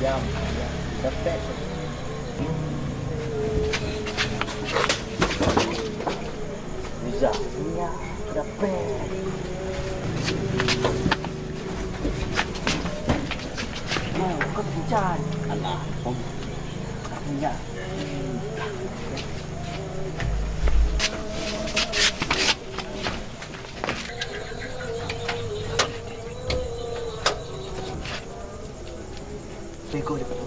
jam gaptek bisa ya gaptek Hãy subscribe cho kênh Ghiền Mì Gõ Để không bỏ lỡ những video hấp dẫn pom punya Bego dia kata.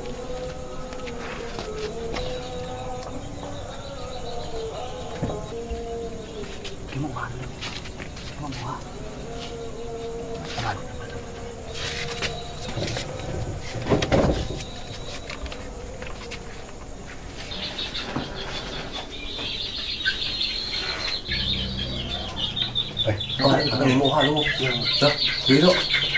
Gimana mana? Gimana mana? Aman. Eh, kau nak ni muha lu. Dah, beri tu. Nak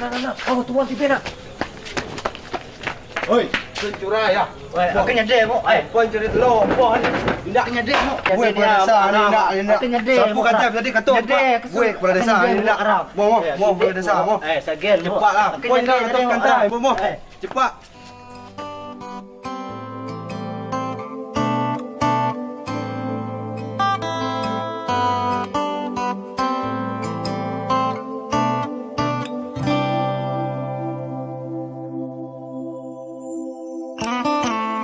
nak nak. Oh, tuan tipe nak. Oi, pencuri ya. Wei, aku nyedek mo. Eh, Puan curi telur, puan. Tidak nyedek mo. Gue kepala desa. Aku nyedek. Siapa kata tadi Nyedek. Gue kepala desa nak. Mau mau mau kepala desa mau. Eh, sagel. Cepatlah. Puan letak kantai. Mau mau. Eh, Cepat.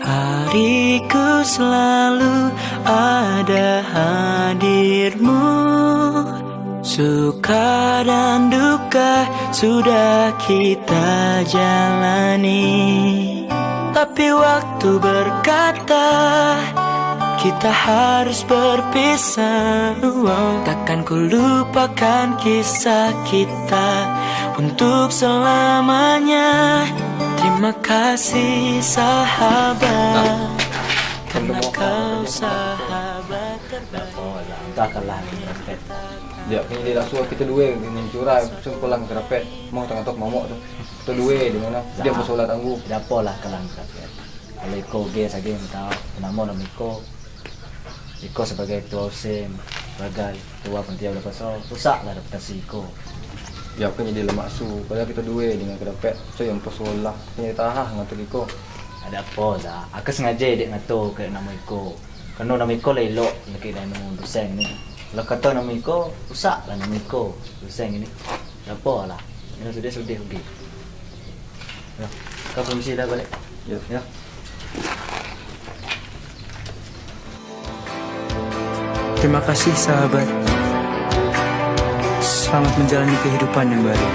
Hariku selalu ada hadirmu. Suka dan duka sudah kita jalani. Tapi waktu berkata kita harus berpisah. Wow, Takkan ku lupakan kisah kita Untuk selamanya Terima kasih sahabat Karena kau sahabat terbaik dapat. Dia punya dia dah suruh kita dua dengan curai sempulang kerapet. Mau tengah tok momok tu. Kita dua di mana? Dia bersolat tangguh. Tidak apalah kalah dapat. Kalau Iko ge saja yang tahu nama nama Iko. Iko sebagai ketua OSIM, sebagai ketua panitia bola pasal, rusaklah reputasi Iko. Dia punya dia lemak su. Kalau kita dua dengan kerapet, so yang bersolat. Punya tahah ngatu Iko. Ada apa dah? Aku sengaja dia ngatur ke nama Iko. Kerana nama Iko lah elok lagi dari nama dosen ni. Kalau kata nama Iko, rusak lah nama Iko dosen ini. Tak apa lah. Ini sudah sudah pergi. Ya. Kau permisi dah balik. Ya. Ya. Terima kasih sahabat Selamat menjalani kehidupan yang baru.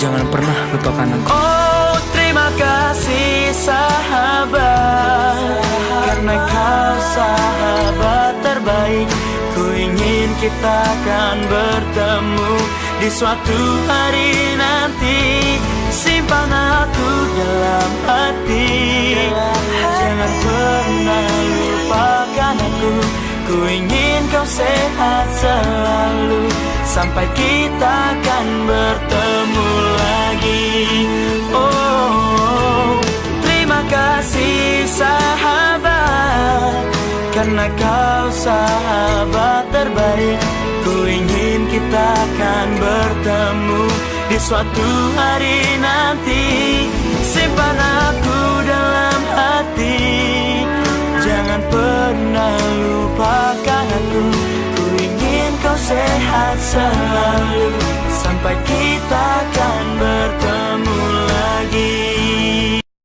Jangan pernah lupakan aku. Oh terima kasih sahabat. Karena kau sahabat terbaik Ku ingin kita akan bertemu Di suatu hari nanti. Simpan aku dalam hati. Jangan pernah lupakan aku. Ku ingin kau sehat selalu. Sampai kita akan bertemu lagi. Oh terima kasih sahabat. Karena kau sahabat terbaik Ku ingin kita akan bertemu Di suatu hari nanti sehat selalu. Sampai kita akan bertemu